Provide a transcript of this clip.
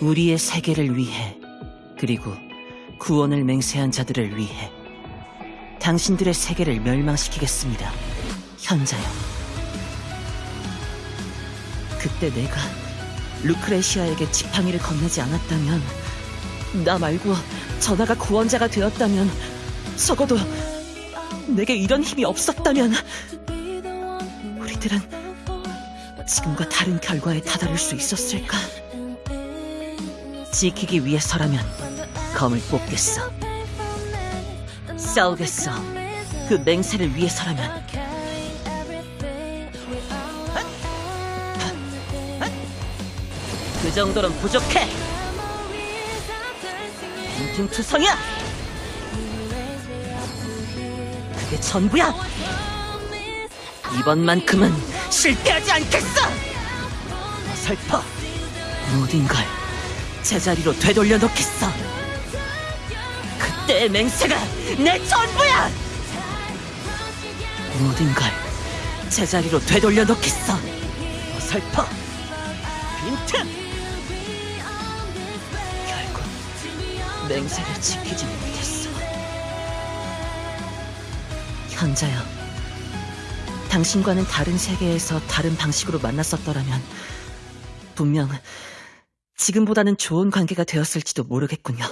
우리의 세계를 위해 그리고 구원을 맹세한 자들을 위해 당신들의 세계를 멸망시키겠습니다. 현자요. 그때 내가 루크레시아에게 지팡이를 건네지 않았다면 나 말고 전하가 구원자가 되었다면 적어도 내게 이런 힘이 없었다면 우리들은 지금과 다른 결과에 다다를 수 있었을까? 지키기 위해서라면 검을 뽑겠어. 싸우겠어. 그 맹세를 위해서라면. 그 정도는 부족해. 빈틈투성이야. 그게 전부야. 이번만큼은 실패하지 않겠어. 어설퍼. 모든 걸 제자리로 되돌려 놓겠어. 그때의 맹세가 내 전부야. 모든 걸 제자리로 되돌려 놓겠어. 어설퍼. 빈틈. 결국 맹세를 지키지 못했어. 현자여, 당신과는 다른 세계에서 다른 방식으로 만났었더라면 분명 지금보다는 좋은 관계가 되었을지도 모르겠군요.